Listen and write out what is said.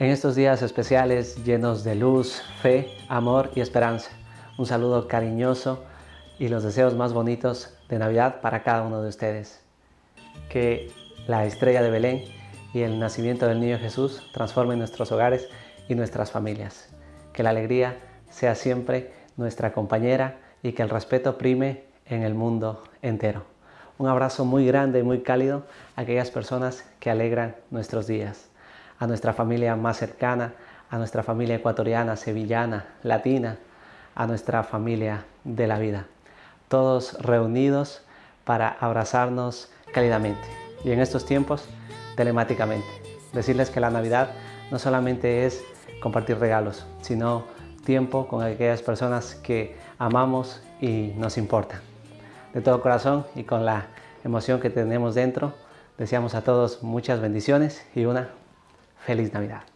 En estos días especiales llenos de luz, fe, amor y esperanza, un saludo cariñoso y los deseos más bonitos de Navidad para cada uno de ustedes. Que la estrella de Belén y el nacimiento del niño Jesús transformen nuestros hogares y nuestras familias. Que la alegría sea siempre nuestra compañera y que el respeto prime en el mundo entero. Un abrazo muy grande y muy cálido a aquellas personas que alegran nuestros días a nuestra familia más cercana, a nuestra familia ecuatoriana, sevillana, latina, a nuestra familia de la vida. Todos reunidos para abrazarnos cálidamente y en estos tiempos telemáticamente. Decirles que la Navidad no solamente es compartir regalos, sino tiempo con aquellas personas que amamos y nos importan. De todo corazón y con la emoción que tenemos dentro, deseamos a todos muchas bendiciones y una Feliz Navidad.